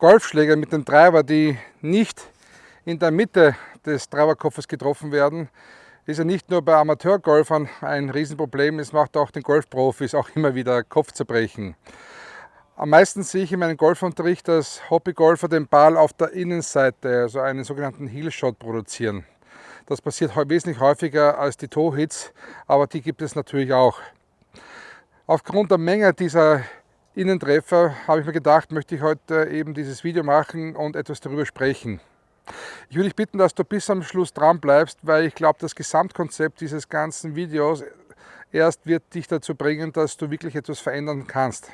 Golfschläger mit dem Treiber, die nicht in der Mitte des Treiberkopfes getroffen werden, ist ja nicht nur bei Amateurgolfern ein Riesenproblem, es macht auch den Golfprofis auch immer wieder Kopfzerbrechen. Am meisten sehe ich in meinem Golfunterricht, dass Hobbygolfer den Ball auf der Innenseite, also einen sogenannten Heelshot produzieren. Das passiert wesentlich häufiger als die Toe-Hits, aber die gibt es natürlich auch. Aufgrund der Menge dieser Innentreffer habe ich mir gedacht, möchte ich heute eben dieses Video machen und etwas darüber sprechen. Ich würde dich bitten, dass du bis am Schluss dran bleibst, weil ich glaube, das Gesamtkonzept dieses ganzen Videos erst wird dich dazu bringen, dass du wirklich etwas verändern kannst.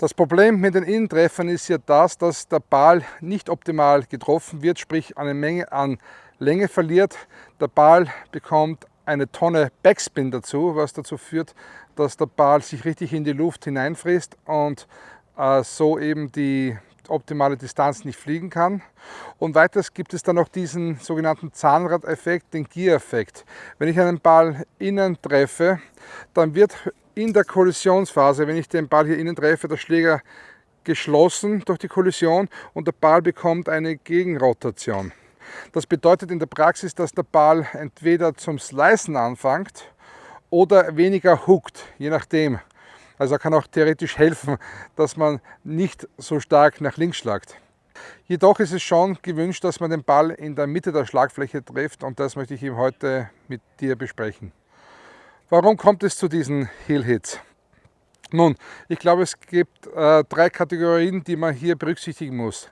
Das Problem mit den Innentreffern ist ja das, dass der Ball nicht optimal getroffen wird, sprich eine Menge an Länge verliert. Der Ball bekommt eine Tonne Backspin dazu, was dazu führt, dass der Ball sich richtig in die Luft hineinfrisst und äh, so eben die optimale Distanz nicht fliegen kann. Und weiters gibt es dann noch diesen sogenannten Zahnradeffekt, den Gear-Effekt. Wenn ich einen Ball innen treffe, dann wird in der Kollisionsphase, wenn ich den Ball hier innen treffe, der Schläger geschlossen durch die Kollision und der Ball bekommt eine Gegenrotation. Das bedeutet in der Praxis, dass der Ball entweder zum Slicen anfängt oder weniger hookt, je nachdem. Also kann auch theoretisch helfen, dass man nicht so stark nach links schlagt. Jedoch ist es schon gewünscht, dass man den Ball in der Mitte der Schlagfläche trifft und das möchte ich eben heute mit dir besprechen. Warum kommt es zu diesen Heel Hits? Nun, ich glaube es gibt äh, drei Kategorien, die man hier berücksichtigen muss.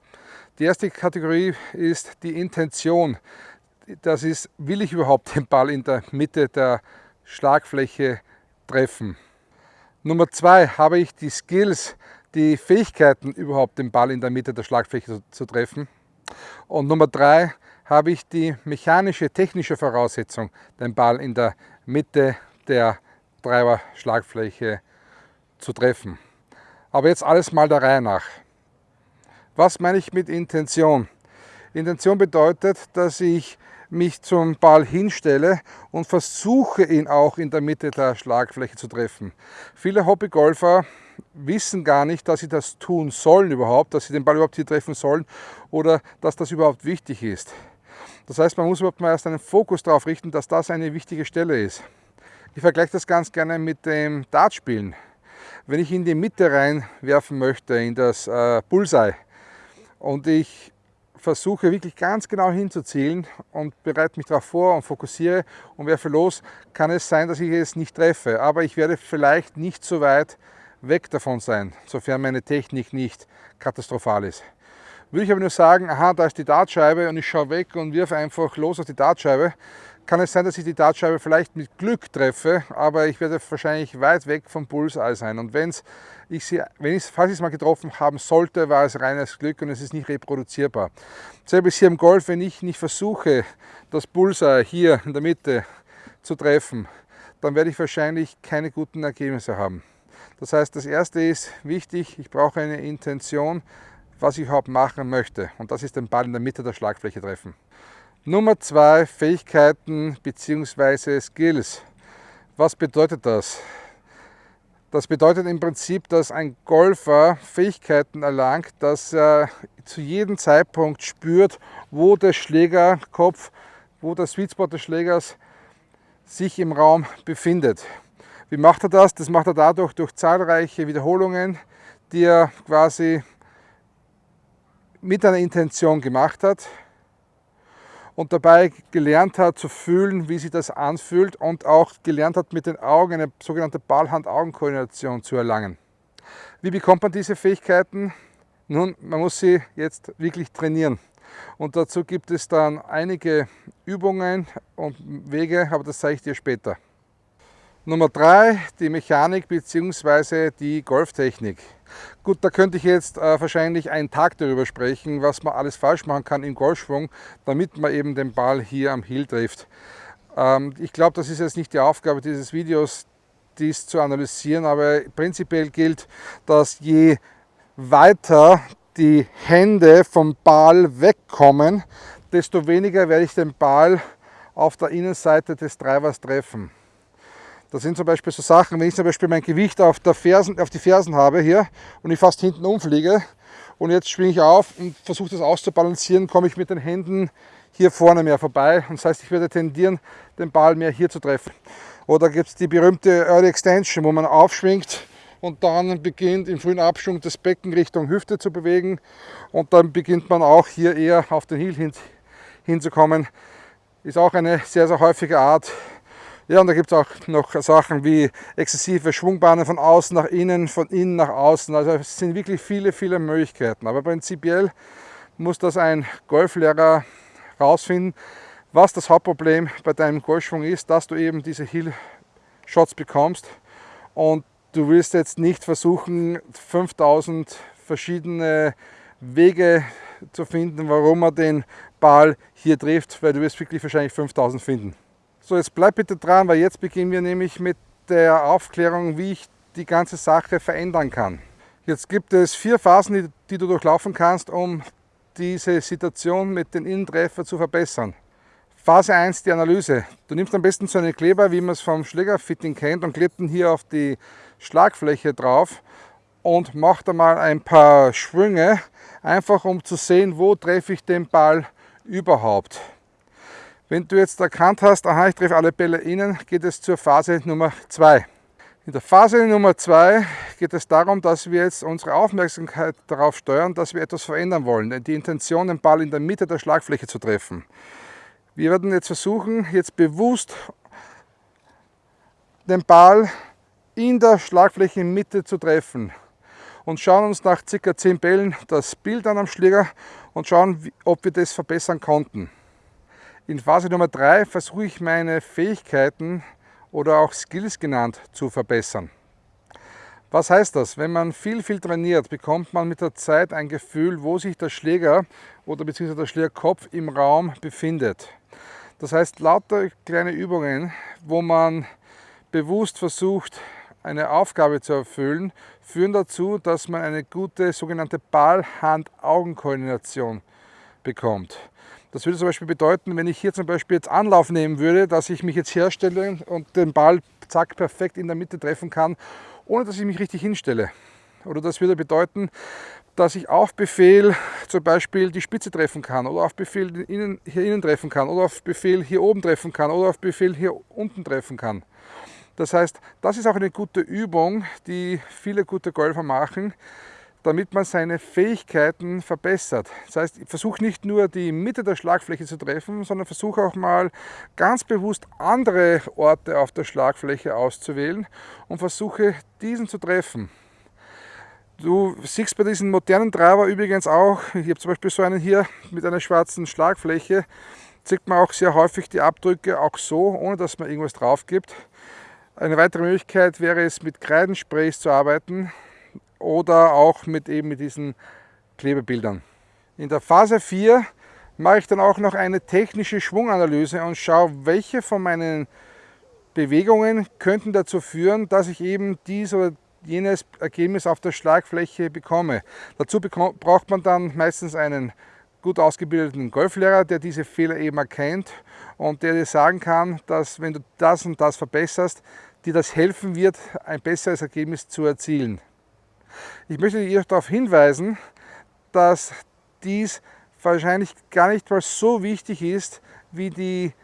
Die erste Kategorie ist die Intention. Das ist, will ich überhaupt den Ball in der Mitte der Schlagfläche treffen? Nummer zwei, habe ich die Skills, die Fähigkeiten überhaupt den Ball in der Mitte der Schlagfläche zu, zu treffen? Und Nummer drei, habe ich die mechanische, technische Voraussetzung, den Ball in der Mitte der Treiber-Schlagfläche zu treffen. Aber jetzt alles mal der Reihe nach. Was meine ich mit Intention? Intention bedeutet, dass ich mich zum Ball hinstelle und versuche ihn auch in der Mitte der Schlagfläche zu treffen. Viele Hobbygolfer wissen gar nicht, dass sie das tun sollen überhaupt, dass sie den Ball überhaupt hier treffen sollen oder dass das überhaupt wichtig ist. Das heißt, man muss überhaupt mal erst einen Fokus darauf richten, dass das eine wichtige Stelle ist. Ich vergleiche das ganz gerne mit dem Dartspielen. Wenn ich in die Mitte reinwerfen möchte, in das äh, Bullseye, und ich versuche wirklich ganz genau hinzuzielen und bereite mich darauf vor und fokussiere und werfe los, kann es sein, dass ich es nicht treffe. Aber ich werde vielleicht nicht so weit weg davon sein, sofern meine Technik nicht katastrophal ist. Würde ich aber nur sagen, aha, da ist die Dartscheibe und ich schaue weg und wirf einfach los auf die Dartscheibe, kann es sein, dass ich die Dartscheibe vielleicht mit Glück treffe, aber ich werde wahrscheinlich weit weg vom Bullseye sein. Und wenn's ich sie, wenn ich, falls ich es mal getroffen haben sollte, war es reines Glück und es ist nicht reproduzierbar. Selber ist hier im Golf, wenn ich nicht versuche, das Bullseye hier in der Mitte zu treffen, dann werde ich wahrscheinlich keine guten Ergebnisse haben. Das heißt, das erste ist wichtig, ich brauche eine Intention, was ich überhaupt machen möchte. Und das ist den Ball in der Mitte der Schlagfläche treffen. Nummer zwei, Fähigkeiten bzw. Skills. Was bedeutet das? Das bedeutet im Prinzip, dass ein Golfer Fähigkeiten erlangt, dass er zu jedem Zeitpunkt spürt, wo der Schlägerkopf, wo der Sweet Spot des Schlägers sich im Raum befindet. Wie macht er das? Das macht er dadurch durch zahlreiche Wiederholungen, die er quasi mit einer Intention gemacht hat und dabei gelernt hat zu fühlen, wie sich das anfühlt und auch gelernt hat, mit den Augen eine sogenannte Ball-Hand-Augen-Koordination zu erlangen. Wie bekommt man diese Fähigkeiten? Nun, man muss sie jetzt wirklich trainieren. Und dazu gibt es dann einige Übungen und Wege, aber das zeige ich dir später. Nummer drei, die Mechanik bzw. die Golftechnik. Gut, da könnte ich jetzt äh, wahrscheinlich einen Tag darüber sprechen, was man alles falsch machen kann im Golfschwung, damit man eben den Ball hier am Hill trifft. Ähm, ich glaube, das ist jetzt nicht die Aufgabe dieses Videos, dies zu analysieren, aber prinzipiell gilt, dass je weiter die Hände vom Ball wegkommen, desto weniger werde ich den Ball auf der Innenseite des Treibers treffen. Das sind zum Beispiel so Sachen, wenn ich zum Beispiel mein Gewicht auf, der Fersen, auf die Fersen habe hier und ich fast hinten umfliege und jetzt schwinge ich auf und versuche das auszubalancieren, komme ich mit den Händen hier vorne mehr vorbei. Und das heißt, ich werde tendieren, den Ball mehr hier zu treffen. Oder gibt es die berühmte Early Extension, wo man aufschwingt und dann beginnt im frühen Abschwung das Becken Richtung Hüfte zu bewegen und dann beginnt man auch hier eher auf den Heel hin, hinzukommen. Ist auch eine sehr, sehr häufige Art. Ja, und da gibt es auch noch Sachen wie exzessive Schwungbahnen von außen nach innen, von innen nach außen. Also es sind wirklich viele, viele Möglichkeiten. Aber prinzipiell muss das ein Golflehrer rausfinden, was das Hauptproblem bei deinem Golfschwung ist, dass du eben diese Heel-Shots bekommst und du willst jetzt nicht versuchen, 5000 verschiedene Wege zu finden, warum man den Ball hier trifft, weil du wirst wirklich wahrscheinlich 5000 finden. So, jetzt bleib bitte dran, weil jetzt beginnen wir nämlich mit der Aufklärung, wie ich die ganze Sache verändern kann. Jetzt gibt es vier Phasen, die, die du durchlaufen kannst, um diese Situation mit den Innentreffer zu verbessern. Phase 1, die Analyse. Du nimmst am besten so einen Kleber, wie man es vom Schlägerfitting kennt, und klebst ihn hier auf die Schlagfläche drauf und macht einmal ein paar Schwünge, einfach um zu sehen, wo treffe ich den Ball überhaupt. Wenn du jetzt erkannt hast, aha, ich treffe alle Bälle innen, geht es zur Phase Nummer 2. In der Phase Nummer 2 geht es darum, dass wir jetzt unsere Aufmerksamkeit darauf steuern, dass wir etwas verändern wollen. Die Intention, den Ball in der Mitte der Schlagfläche zu treffen. Wir werden jetzt versuchen, jetzt bewusst den Ball in der Schlagfläche Mitte zu treffen und schauen uns nach ca. 10 Bällen das Bild an am Schläger und schauen, ob wir das verbessern konnten. In Phase Nummer 3 versuche ich meine Fähigkeiten oder auch Skills genannt zu verbessern. Was heißt das? Wenn man viel, viel trainiert, bekommt man mit der Zeit ein Gefühl, wo sich der Schläger oder beziehungsweise der Schlägerkopf im Raum befindet. Das heißt, lauter kleine Übungen, wo man bewusst versucht, eine Aufgabe zu erfüllen, führen dazu, dass man eine gute sogenannte Ball-Hand-Augen-Koordination bekommt. Das würde zum Beispiel bedeuten, wenn ich hier zum Beispiel jetzt Anlauf nehmen würde, dass ich mich jetzt herstelle und den Ball zack perfekt in der Mitte treffen kann, ohne dass ich mich richtig hinstelle. Oder das würde bedeuten, dass ich auf Befehl zum Beispiel die Spitze treffen kann oder auf Befehl innen, hier innen treffen kann oder auf Befehl hier oben treffen kann oder auf Befehl hier unten treffen kann. Das heißt, das ist auch eine gute Übung, die viele gute Golfer machen, damit man seine Fähigkeiten verbessert. Das heißt, versuche nicht nur die Mitte der Schlagfläche zu treffen, sondern versuche auch mal ganz bewusst andere Orte auf der Schlagfläche auszuwählen und versuche diesen zu treffen. Du siehst bei diesen modernen Driver übrigens auch, ich habe zum Beispiel so einen hier mit einer schwarzen Schlagfläche, sieht man auch sehr häufig die Abdrücke auch so, ohne dass man irgendwas drauf gibt. Eine weitere Möglichkeit wäre es, mit Kreidensprays zu arbeiten oder auch mit eben mit diesen Klebebildern. In der Phase 4 mache ich dann auch noch eine technische Schwunganalyse und schaue, welche von meinen Bewegungen könnten dazu führen, dass ich eben dies oder jenes Ergebnis auf der Schlagfläche bekomme. Dazu braucht man dann meistens einen gut ausgebildeten Golflehrer, der diese Fehler eben erkennt und der dir sagen kann, dass wenn du das und das verbesserst, dir das helfen wird, ein besseres Ergebnis zu erzielen. Ich möchte dir darauf hinweisen, dass dies wahrscheinlich gar nicht mal so wichtig ist wie die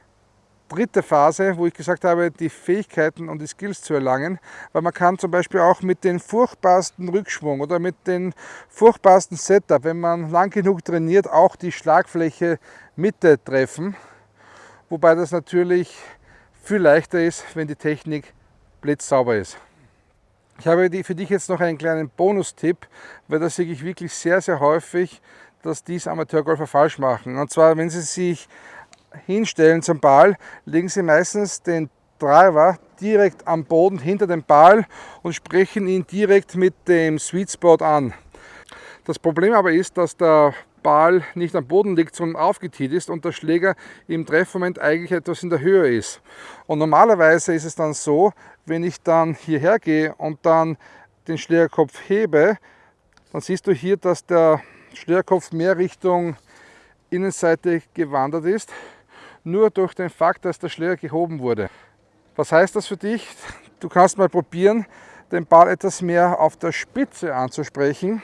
dritte Phase, wo ich gesagt habe, die Fähigkeiten und die Skills zu erlangen, weil man kann zum Beispiel auch mit den furchtbarsten Rückschwung oder mit den furchtbarsten Setup, wenn man lang genug trainiert, auch die Schlagfläche Mitte treffen, wobei das natürlich viel leichter ist, wenn die Technik blitzsauber ist. Ich habe für dich jetzt noch einen kleinen Bonustipp, weil das sehe ich wirklich sehr, sehr häufig, dass dies Amateurgolfer falsch machen. Und zwar, wenn sie sich hinstellen zum Ball, legen sie meistens den Driver direkt am Boden hinter dem Ball und sprechen ihn direkt mit dem Sweet Spot an. Das Problem aber ist, dass der Ball nicht am Boden liegt, sondern aufgetiet ist und der Schläger im Treffmoment eigentlich etwas in der Höhe ist. Und normalerweise ist es dann so, wenn ich dann hierher gehe und dann den Schlägerkopf hebe, dann siehst du hier, dass der Schlägerkopf mehr Richtung Innenseite gewandert ist, nur durch den Fakt, dass der Schläger gehoben wurde. Was heißt das für dich? Du kannst mal probieren, den Ball etwas mehr auf der Spitze anzusprechen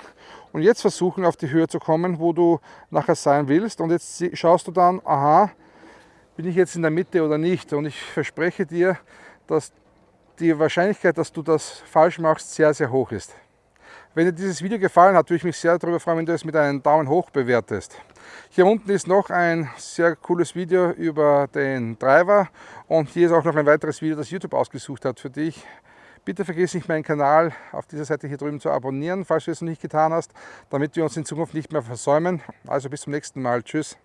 und jetzt versuchen auf die Höhe zu kommen, wo du nachher sein willst. Und jetzt schaust du dann, aha, bin ich jetzt in der Mitte oder nicht? Und ich verspreche dir, dass die Wahrscheinlichkeit, dass du das falsch machst, sehr, sehr hoch ist. Wenn dir dieses Video gefallen hat, würde ich mich sehr darüber freuen, wenn du es mit einem Daumen hoch bewertest. Hier unten ist noch ein sehr cooles Video über den Driver und hier ist auch noch ein weiteres Video, das YouTube ausgesucht hat für dich. Bitte vergiss nicht meinen Kanal auf dieser Seite hier drüben zu abonnieren, falls du es noch nicht getan hast, damit wir uns in Zukunft nicht mehr versäumen. Also bis zum nächsten Mal. Tschüss.